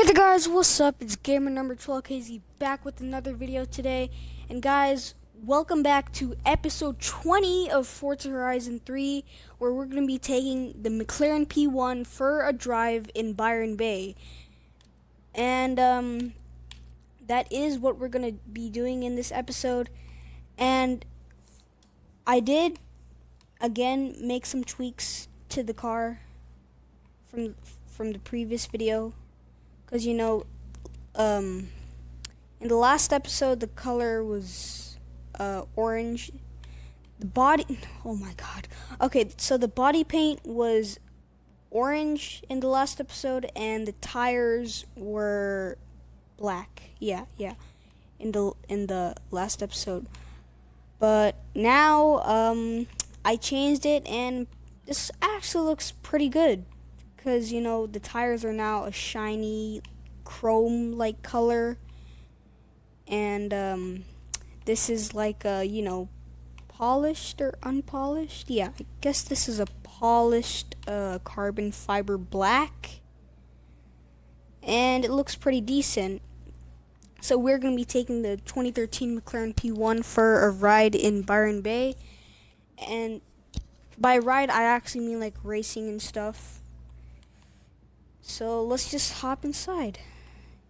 Hey there guys, what's up? It's gamer number 12KZ back with another video today. And guys, welcome back to episode 20 of Forza Horizon 3 where we're going to be taking the McLaren P1 for a drive in Byron Bay. And um that is what we're going to be doing in this episode. And I did again make some tweaks to the car from from the previous video because you know um in the last episode the color was uh orange. The body oh my god. Okay so the body paint was orange in the last episode and the tires were black. Yeah yeah. In the in the last episode. But now um I changed it and this actually looks pretty good because you know the tires are now a shiny chrome like color. And um, this is like a you know polished or unpolished? Yeah I guess this is a polished uh, carbon fiber black. And it looks pretty decent. So we're going to be taking the 2013 McLaren P1 for a ride in Byron Bay. And by ride I actually mean like racing and stuff so let's just hop inside.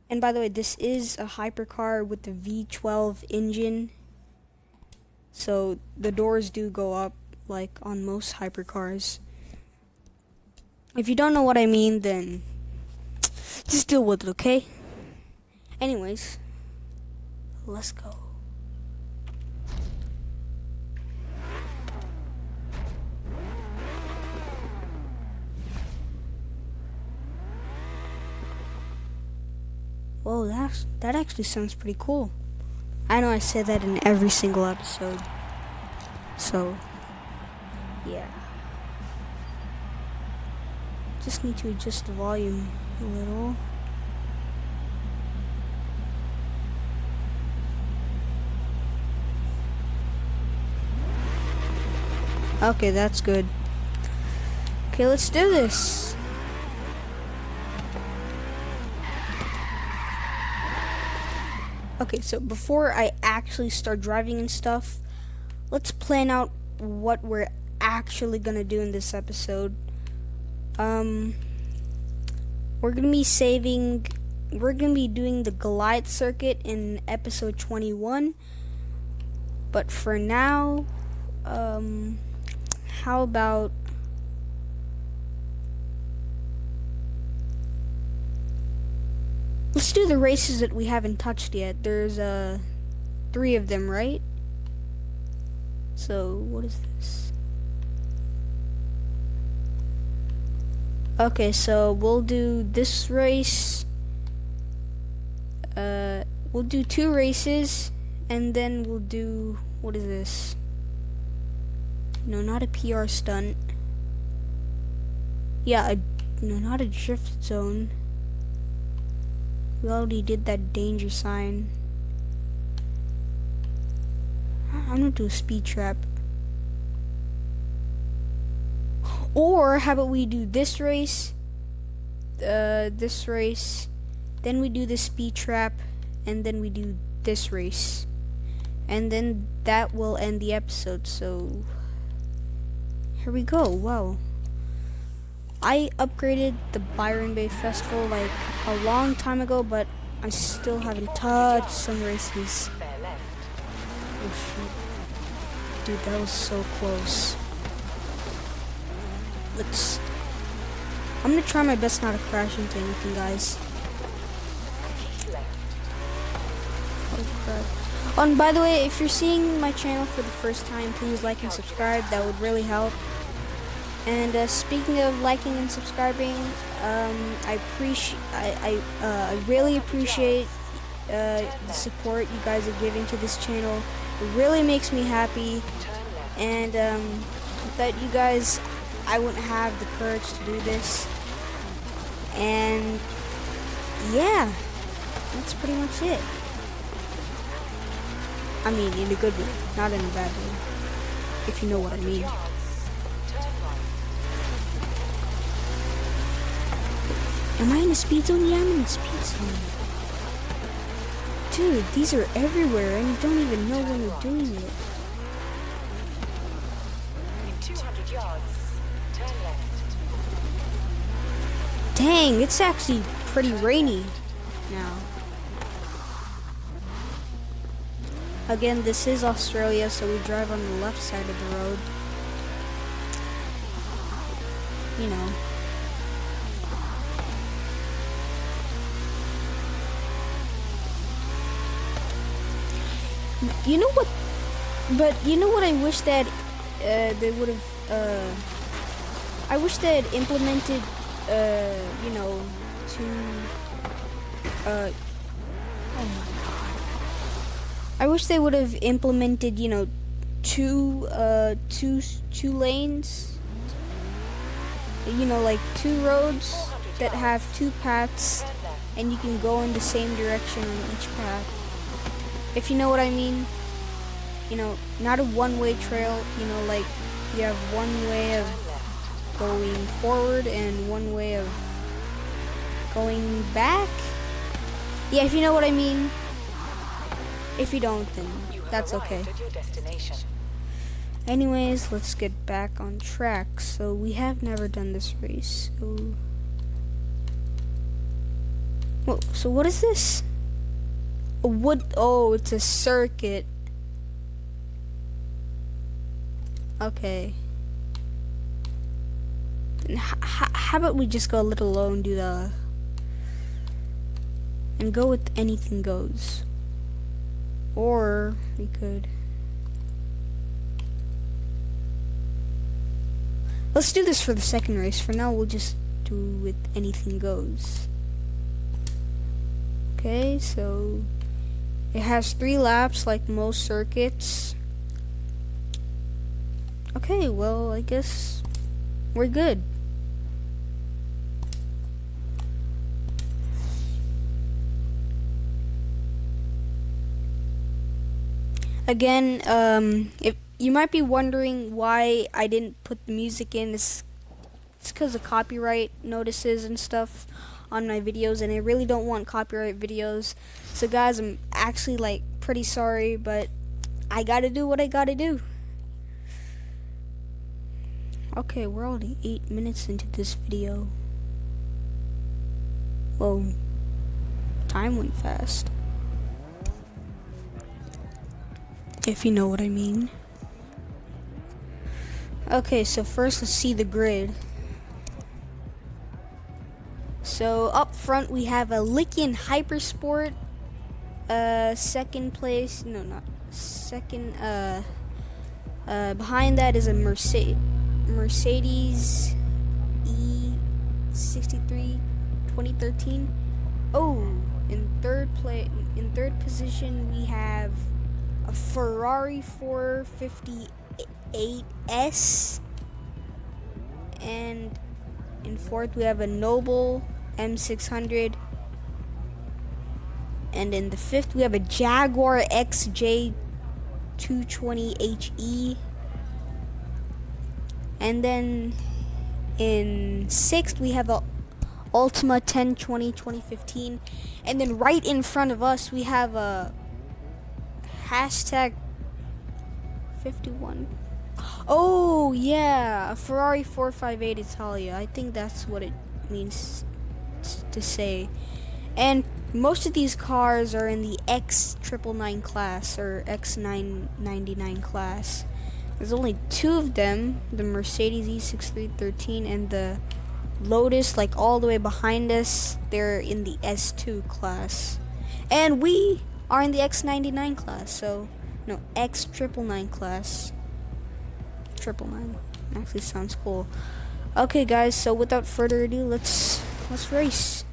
And by the way, this is a hypercar with the V12 engine. So the doors do go up like on most hypercars. If you don't know what I mean, then just deal with it, okay? Anyways, let's go. Oh, Whoa, that's, that actually sounds pretty cool. I know I say that in every single episode. So, yeah. Just need to adjust the volume a little. Okay, that's good. Okay, let's do this. Okay, so before I actually start driving and stuff, let's plan out what we're actually gonna do in this episode. Um, we're gonna be saving, we're gonna be doing the Goliath circuit in episode 21. But for now, um, how about Let's do the races that we haven't touched yet. There's uh three of them, right? So what is this? Okay, so we'll do this race. Uh, we'll do two races, and then we'll do what is this? No, not a PR stunt. Yeah, a, no, not a drift zone. We already did that danger sign. I'm gonna do a speed trap. Or how about we do this race, uh, this race, then we do the speed trap, and then we do this race. And then that will end the episode, so here we go, wow. I upgraded the Byron Bay Festival like a long time ago, but I still haven't touched some races. Oh shoot. Dude, that was so close. Let's... I'm gonna try my best not to crash into anything, guys. Oh crap. Oh, and by the way, if you're seeing my channel for the first time, please like and subscribe. That would really help. And uh, speaking of liking and subscribing, um, I appreciate, I, I, uh, really appreciate uh, the support you guys are giving to this channel. It really makes me happy, and um, you guys, I wouldn't have the courage to do this. And yeah, that's pretty much it. I mean, in a good way, not in a bad way, if you know what I mean. Am I in the speed zone? Yeah, I'm in the speed zone. Dude, these are everywhere and you don't even know when you're doing it. Dang, it's actually pretty rainy now. Again, this is Australia, so we drive on the left side of the road. You know. You know what? But you know what I wish that uh, they would have. Uh, I wish they had implemented uh, you know, to, uh, oh my god. I wish they would have implemented, you know, two, uh, two, two lanes, you know, like two roads that have two paths, and you can go in the same direction on each path. If you know what I mean, you know, not a one-way trail, you know, like you have one way of going forward and one way of going back. Yeah, if you know what I mean. If you don't, then that's okay. Anyways, let's get back on track. So we have never done this race. So, well, so what is this? Wood. Oh, it's a circuit. Okay how about we just go a little low and do the and go with anything goes or we could let's do this for the second race for now we'll just do with anything goes okay so it has three laps like most circuits. Okay well I guess we're good. Again, um, if you might be wondering why I didn't put the music in, it's it's because of copyright notices and stuff on my videos, and I really don't want copyright videos. So guys, I'm actually like pretty sorry, but I gotta do what I gotta do. Okay, we're already eight minutes into this video. Whoa, time went fast. if you know what I mean. Okay, so first let's see the grid. So up front we have a Lykan Hypersport. Uh, second place, no, not second. Uh, uh, behind that is a Mercedes Mercedes E63 2013. Oh, in third place, in third position we have a Ferrari 458S, and in fourth we have a Noble M600, and in the fifth we have a Jaguar XJ 220HE, and then in sixth we have a Ultima 1020 2015, and then right in front of us we have a hashtag 51. Oh, yeah, a Ferrari 458 Italia. I think that's what it means to say. And most of these cars are in the X999 class or X999 class. There's only two of them, the Mercedes E6313 and the Lotus, like all the way behind us, they're in the S2 class. And we are in the X99 class. So, no, X triple nine class. Triple nine actually sounds cool. Okay, guys. So without further ado, let's let's race.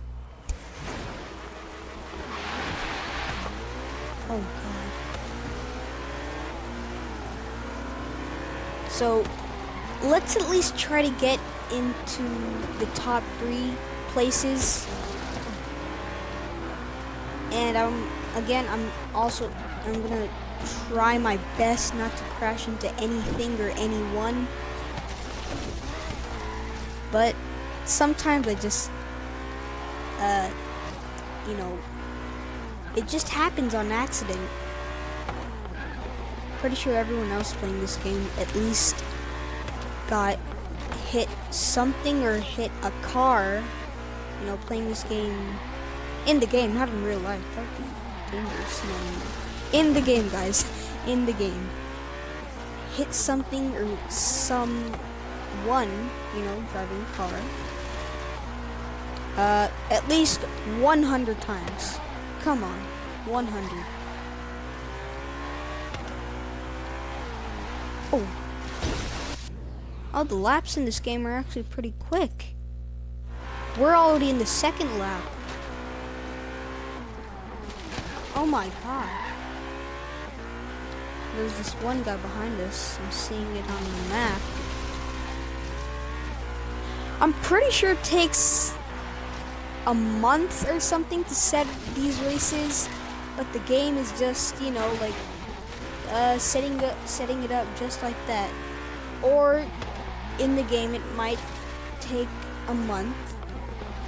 Oh God. So let's at least try to get into the top three places. And I'm again, I'm also, I'm gonna try my best not to crash into anything or anyone. But sometimes I just uh, you know, it just happens on accident. Pretty sure everyone else playing this game at least got hit something or hit a car, you know, playing this game in the game, not in real life. That would be dangerous. No, no. In the game, guys. In the game. Hit something or someone, you know, driving a car. Uh, at least 100 times. Come on. 100. Oh. Oh, the laps in this game are actually pretty quick. We're already in the second lap. Oh my god. There's this one guy behind us. I'm seeing it on the map. I'm pretty sure it takes a month or something to set these races, but the game is just, you know, like uh, setting it, setting it up just like that. Or in the game, it might take a month.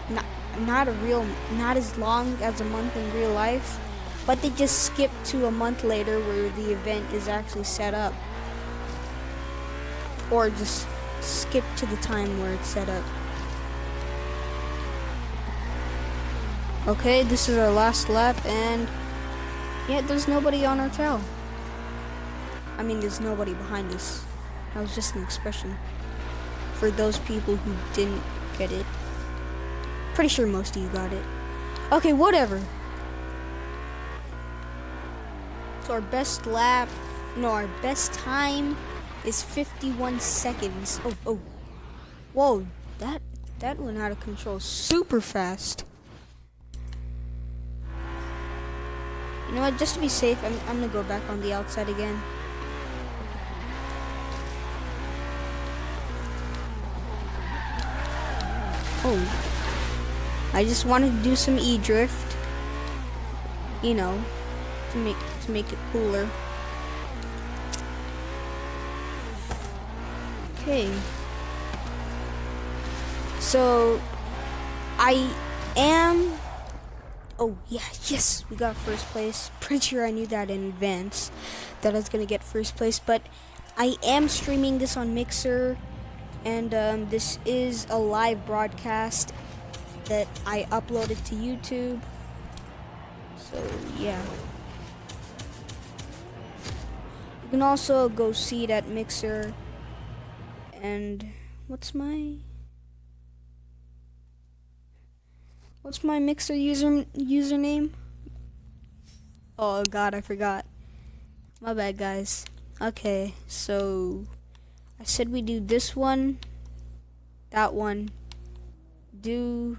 Not, not a real, not as long as a month in real life, but they just skip to a month later where the event is actually set up. Or just skip to the time where it's set up. Okay, this is our last lap, and yeah, there's nobody on our tail. I mean, there's nobody behind us. That was just an expression for those people who didn't get it. Pretty sure most of you got it. Okay, whatever. So our best lap, no, our best time is 51 seconds. Oh, oh. Whoa, that, that went out of control super fast. You know what, just to be safe, I'm, I'm gonna go back on the outside again. Oh. I just wanted to do some e-drift. You know, to make to make it cooler. Okay. So I am Oh yeah, yes, we got first place. Pretty sure I knew that in advance that I was gonna get first place, but I am streaming this on Mixer and um, this is a live broadcast that I uploaded to YouTube. So yeah. You can also go see it at Mixer. And what's my what's my Mixer user username? Oh god, I forgot. My bad, guys. Okay, so I said we do this one, that one, do,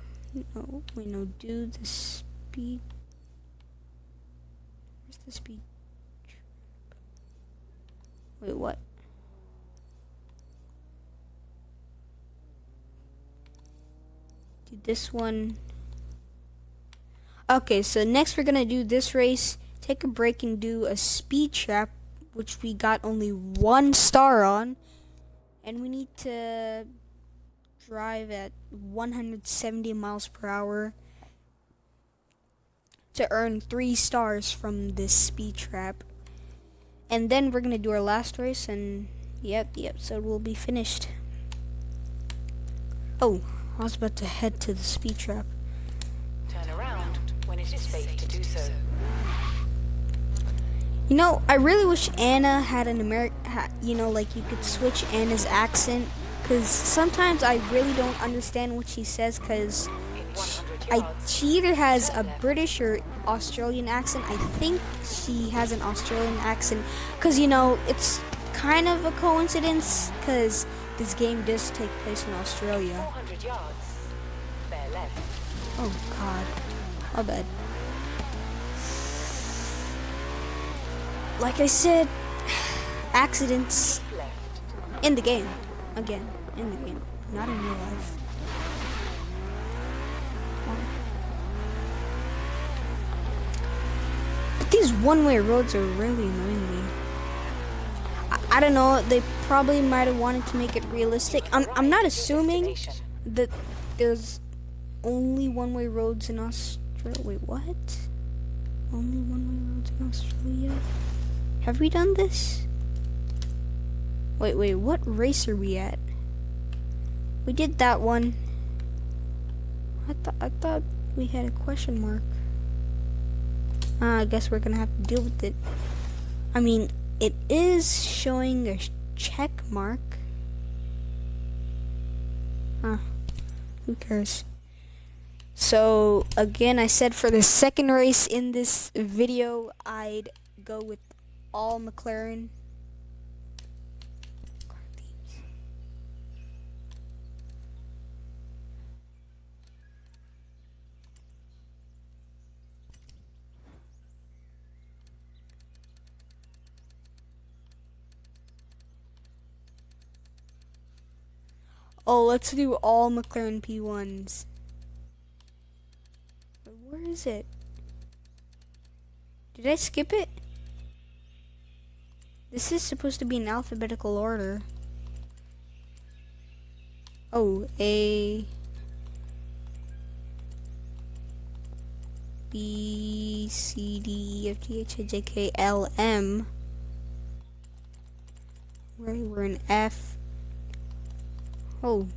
no, wait, no, do the speed, where's the speed, wait, what? Do this one. Okay, so next we're gonna do this race, take a break and do a speed trap, which we got only one star on and we need to drive at 170 miles per hour to earn three stars from this speed trap. And then we're gonna do our last race, and yep, the episode will be finished. Oh, I was about to head to the speed trap. You know, I really wish Anna had an American, you know, like you could switch Anna's accent. Because sometimes I really don't understand what she says because I, she either has a British or Australian accent. I think she has an Australian accent because, you know, it's kind of a coincidence because this game does take place in Australia. Oh, God. My bad. Like I said, accidents in the game. Again, in the game, not in real life. But these one-way roads are really annoying me. I, I don't know, they probably might have wanted to make it realistic. I'm, I'm not assuming that there's only one-way roads in Australia. Wait, what? Only one-way roads in Australia? Have we done this? Wait, wait, what race are we at? We did that one. I thought I thought we had a question mark. Uh, I guess we're gonna have to deal with it. I mean, it is showing a check mark. Huh. Who cares? So, again, I said for the second race in this video, I'd go with all McLaren. Oh, let's do all McLaren P1s. Where is it? Did I skip it? This is supposed to be in alphabetical order. Oh, A... B, C, D, E, F, G, H, I, J, K, L, M. Right, we're in F. Oh,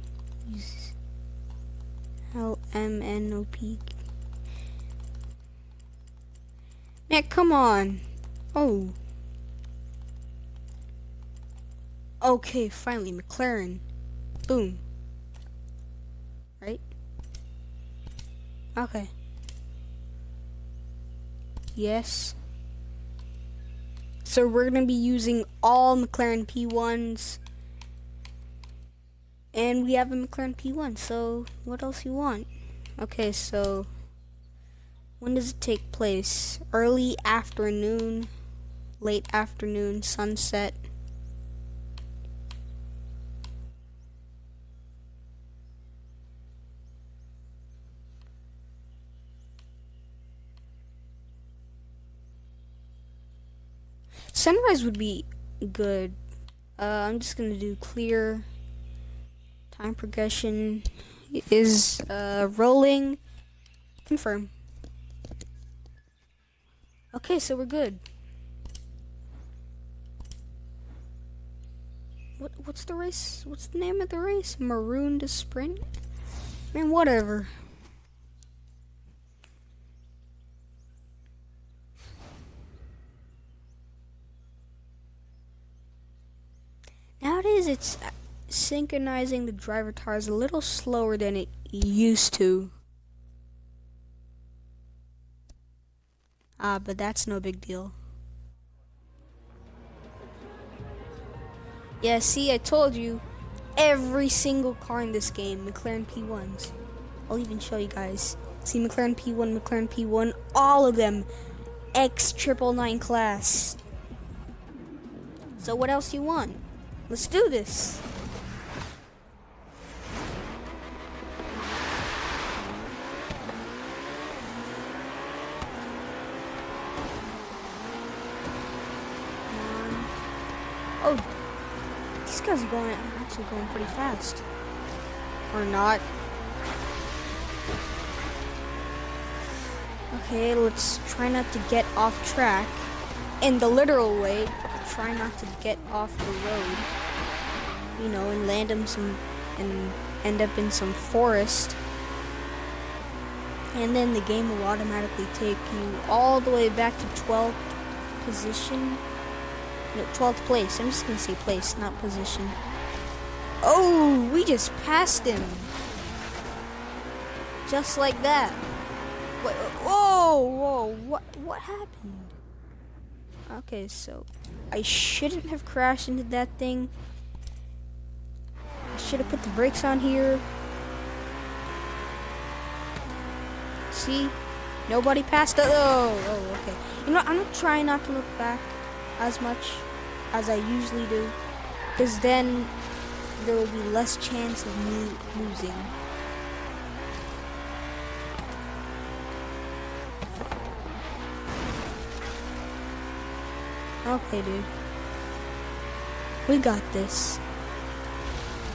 L M N O P. Nick, come on. Oh. Okay, finally, McLaren. Boom. Right? Okay. Yes. So we're going to be using all McLaren P1s and we have a McLaren P1, so what else you want? Okay, so when does it take place? Early afternoon, late afternoon, sunset. Sunrise would be good. Uh, I'm just gonna do clear Time progression is uh, rolling. Confirm. Okay, so we're good. What what's the race? What's the name of the race? Maroon to sprint? I mean, whatever. Nowadays, it's synchronizing the driver tires a little slower than it used to. Ah, but that's no big deal. Yeah, see, I told you, every single car in this game, McLaren P1s. I'll even show you guys. See, McLaren P1, McLaren P1, all of them, X triple nine class. So what else you want? Let's do this. Um, oh, these guys are going actually going pretty fast. Or not. Okay, let's try not to get off track. In the literal way, try not to get off the road. You know, and land in some and end up in some forest. And then the game will automatically take you all the way back to 12th position no, 12th place. I'm just gonna say place, not position. Oh, we just passed him. Just like that. Wait, whoa, whoa, what, what happened? Okay, so I shouldn't have crashed into that thing. I should have put the brakes on here. See? Nobody passed. Oh, oh, okay. You know, I'm gonna try not to look back as much as I usually do because then there will be less chance of me losing. Okay, dude. We got this.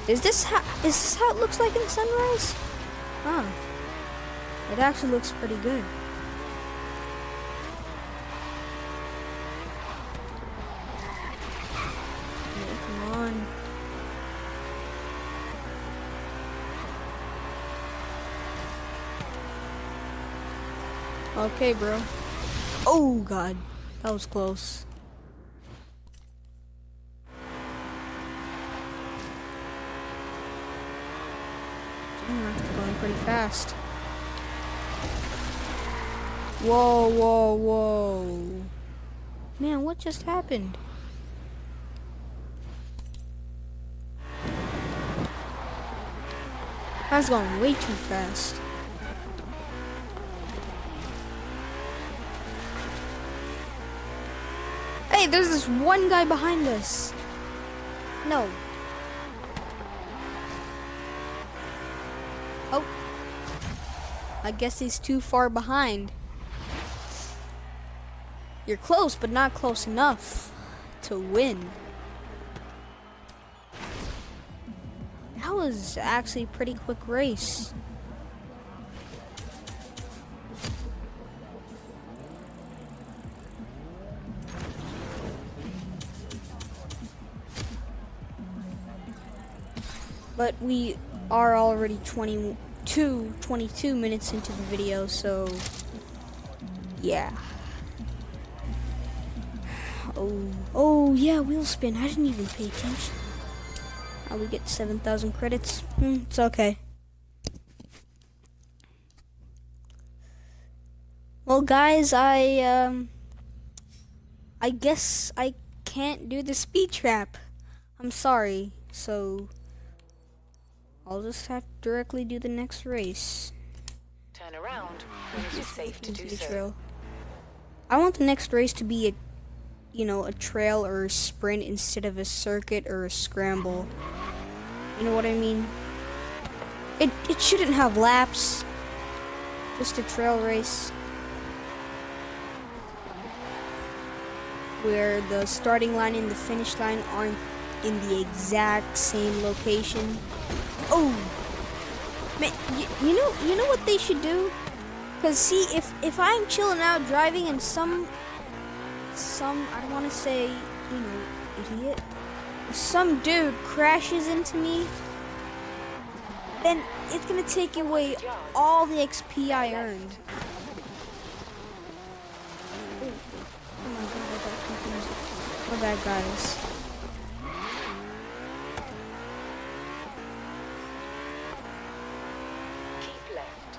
Is this how is this how it looks like in sunrise? Huh. It actually looks pretty good. Come on. Okay, bro. Oh, God. That was close. Damn, that's going pretty fast. Whoa, whoa, whoa. Man, what just happened? That's going way too fast. Hey, there's this one guy behind us. No. Oh. I guess he's too far behind. You're close, but not close enough to win. That was actually a pretty quick race. But we are already 22, 22 minutes into the video, so yeah. Oh, oh yeah, wheel spin. I didn't even pay attention. How we get 7,000 credits? Hmm, it's okay. Well, guys, I um, I guess I can't do the speed trap. I'm sorry. So I'll just have to directly do the next race. Turn around when it is safe to do the so. trail. I want the next race to be a, you know, a trail or a sprint instead of a circuit or a scramble. You know what I mean? It it shouldn't have laps. Just a trail race. Where the starting line and the finish line aren't in the exact same location. Oh, man, you, you know, you know what they should do? Cause see, if if I'm chilling out driving and some some I don't want to say you know idiot, some dude crashes into me, then it's gonna take away all the XP I earned. Oh, oh my god, I got confused. My bad, guys. Keep left.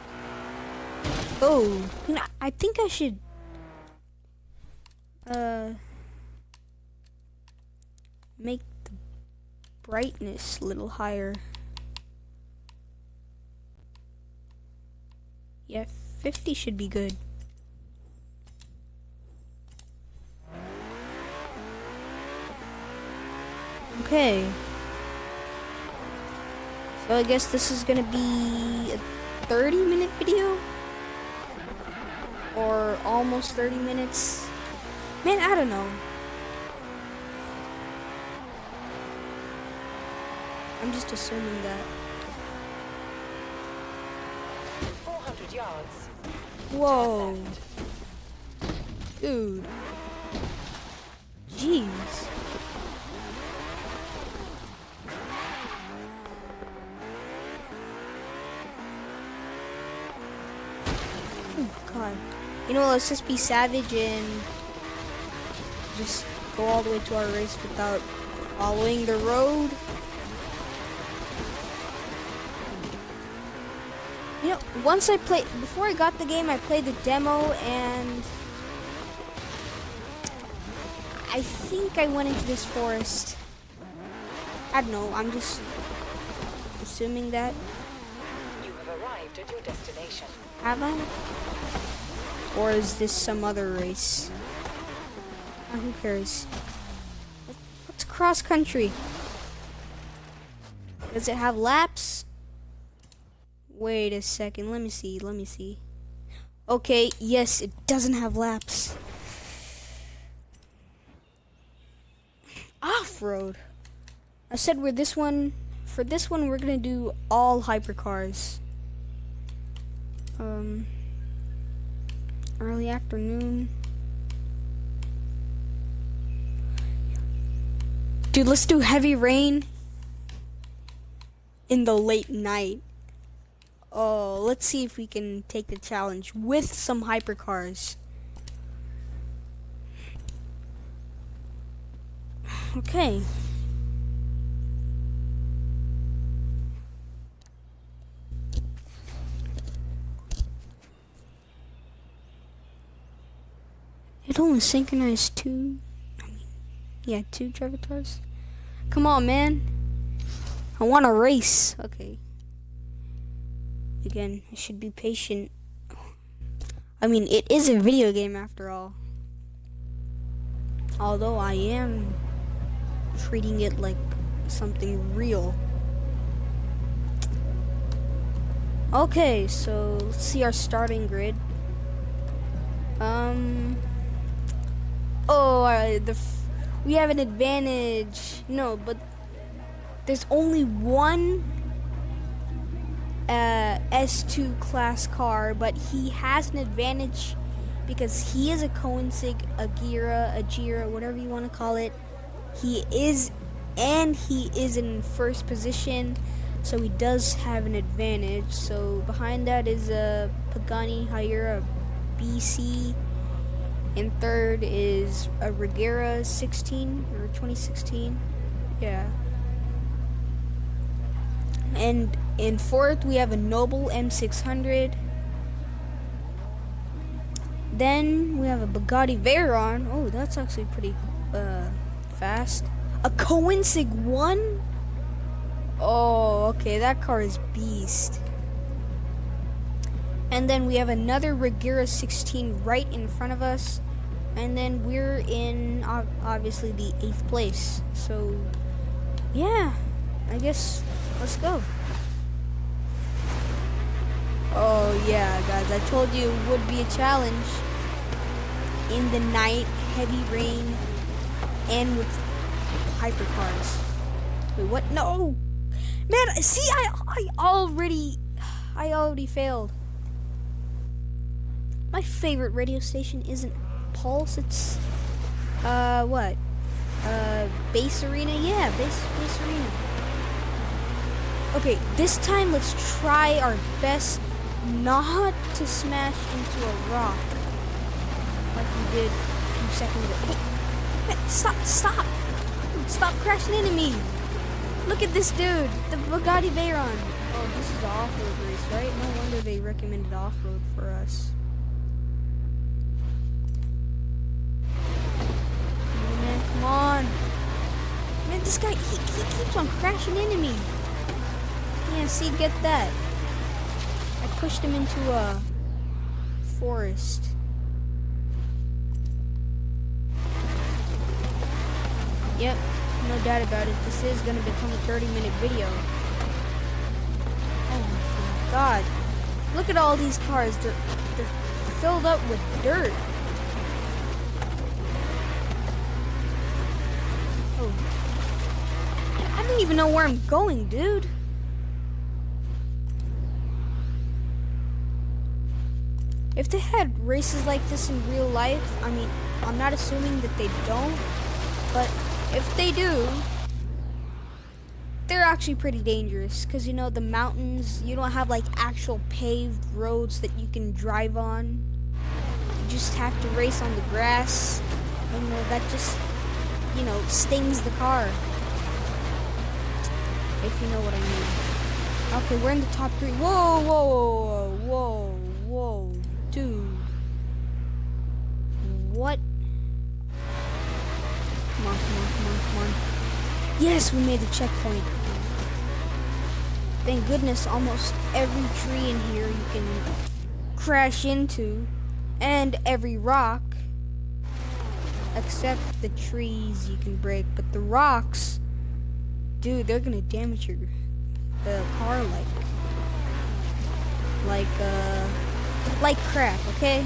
Oh, I think I should. Uh, make the brightness a little higher. Yeah, 50 should be good. Okay. So I guess this is gonna be a 30 minute video? Or almost 30 minutes? Man, I don't know. I'm just assuming that. 400 yards. Whoa. Dude. Jeez. Oh god. You know, let's just be savage and just go all the way to our race without following the road. You know, once I played, before I got the game, I played the demo and I think I went into this forest. I don't know, I'm just assuming that. You have arrived at your destination. Have I? Or is this some other race? Ah, who cares? What's cross country? Does it have laps? Wait a second, let me see, let me see. Okay, yes, it doesn't have laps. Off-road. I said we're this one, for this one we're gonna do all hypercars. Um, early afternoon. Dude, let's do heavy rain in the late night. Oh, let's see if we can take the challenge with some hypercars. Okay. It only synchronized two. I mean, yeah, two driver cars. Come on, man. I want to race. Okay. Again, I should be patient. I mean, it is a video game after all. Although I am treating it like something real. Okay, so let's see our starting grid. Um. The we have an advantage. No, but there's only one uh, S2 class car, but he has an advantage because he is a Koenigsegg, a Gira, a Gira, whatever you want to call it. He is, and he is in first position, so he does have an advantage. So behind that is a Pagani Huayra BC, and third is a Regera 16 or 2016. Yeah. And in fourth, we have a Noble M600. Then we have a Bugatti Veyron. Oh, that's actually pretty uh, fast. A Koenigsegg 1? Oh, okay, that car is beast. And then we have another Regera 16 right in front of us. And then we're in, obviously, the 8th place. So, yeah, I guess let's go. Oh yeah, guys, I told you it would be a challenge. In the night, heavy rain, and with hypercars. Wait, what? No! Man, see, I, I already, I already failed. My favorite radio station isn't Pulse, it's, uh, what? Uh, Bass Arena? Yeah, Bass, Bass Arena. Okay, this time let's try our best not to smash into a rock like we did a few seconds ago. Hey, stop, stop! Stop crashing into me! Look at this dude, the Bugatti Veyron. Oh, this is off-road race, right? No wonder they recommended off-road for us. Come on. Man, this guy, he, he keeps on crashing into me. Yeah, see, get that. I pushed him into a forest. Yep, no doubt about it. This is going to become a 30 minute video. Oh my god. Look at all these cars. They're, they're filled up with dirt. Oh. I don't even know where I'm going, dude. If they had races like this in real life, I mean, I'm not assuming that they don't, but if they do, they're actually pretty dangerous because you know the mountains you don't have like actual paved roads that you can drive on you just have to race on the grass and you know that just you know stings the car if you know what I mean okay we're in the top three whoa whoa whoa whoa whoa Dude. What? Come on, come on, come on, come on. Yes, we made the checkpoint. Thank goodness almost every tree in here you can crash into. And every rock. Except the trees you can break. But the rocks, dude, they're gonna damage your the car like like uh like crap, okay?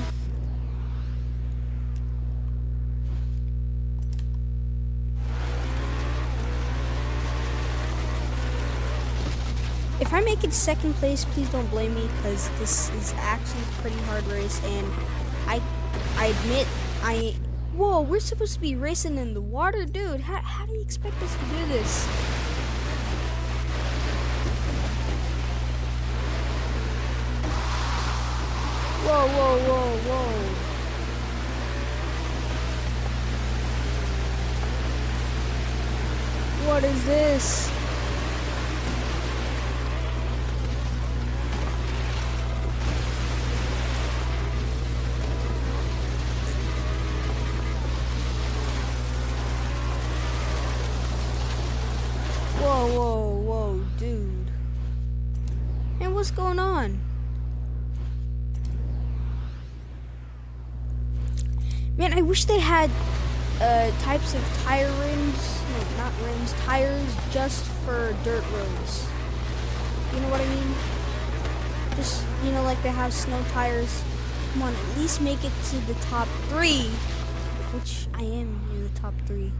if I make it second place, please don't blame me because this is actually a pretty hard race, and I, I admit, I. Whoa, we're supposed to be racing in the water, dude. How, how do you expect us to do this? Whoa, whoa, whoa, whoa. What is this? Whoa, whoa, whoa, dude. And what's going on? Man, I wish they had uh, types of tire rims, no, not rims, tires just for dirt roads. You know what I mean? Just, you know, like they have snow tires. Come on, at least make it to the top three, which I am in the top three.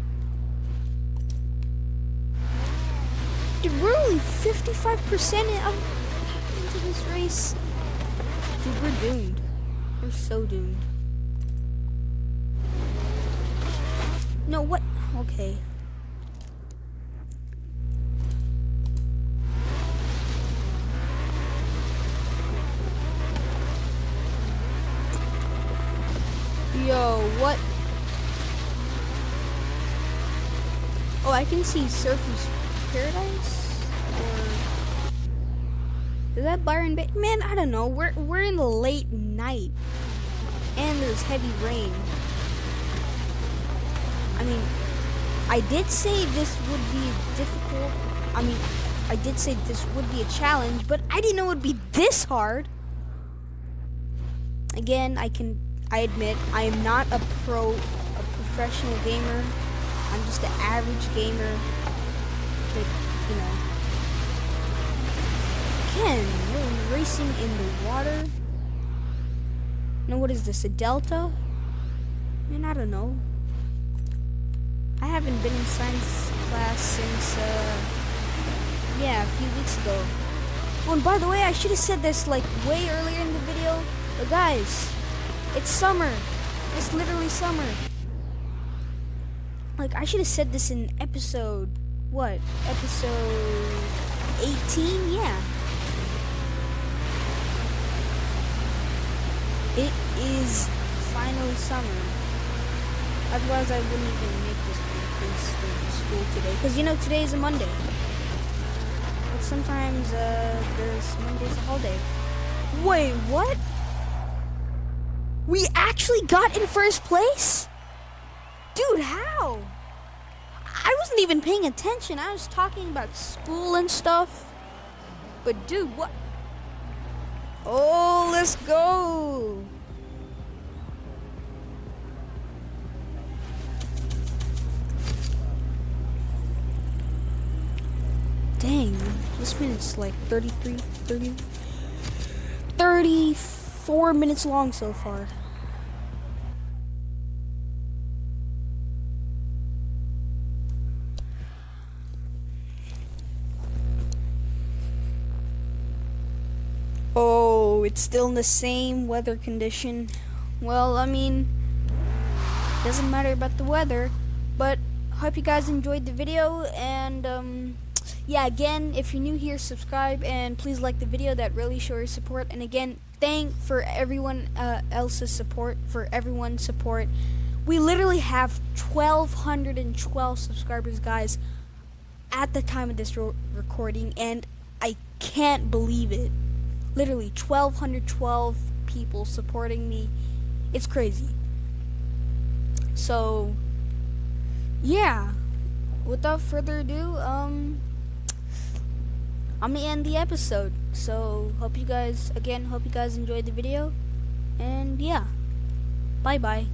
Dude, we're only 55% into this race. Dude, we're doomed. We're so doomed. No, what? Okay. Yo, what? Oh, I can see Surfer's Paradise? Or... Is that Byron Bay? Man, I don't know. We're, we're in the late night. And there's heavy rain. I mean, I did say this would be difficult. I mean, I did say this would be a challenge, but I didn't know it would be this hard. Again, I can, I admit, I am not a pro, a professional gamer. I'm just an average gamer. But, you know. Again, we're racing in the water. Now, what is this, a delta? I mean, I don't know. I haven't been in science class since, uh, yeah, a few weeks ago. Oh, and by the way, I should have said this, like, way earlier in the video. But guys, it's summer. It's literally summer. Like, I should have said this in episode, what? Episode 18? Yeah. It is finally summer. Otherwise, I wouldn't even make this this school today. Because, you know, today is a Monday. But sometimes uh, there's Monday's a holiday. Wait, what? We actually got in first place? Dude, how? I wasn't even paying attention. I was talking about school and stuff. But dude, what? Oh, let's go. Dang, this minute's like 33, 30, 34 minutes long so far. Oh, it's still in the same weather condition. Well, I mean, doesn't matter about the weather, but hope you guys enjoyed the video and um yeah again if you're new here subscribe and please like the video. That really shows your support. And again thank for everyone uh, else's support for everyone's support. We literally have 1212 subscribers guys at the time of this recording and I can't believe it. Literally 1212 people supporting me. It's crazy. So yeah. Without further ado um I'm gonna end the episode. So hope you guys again hope you guys enjoyed the video. And yeah. Bye bye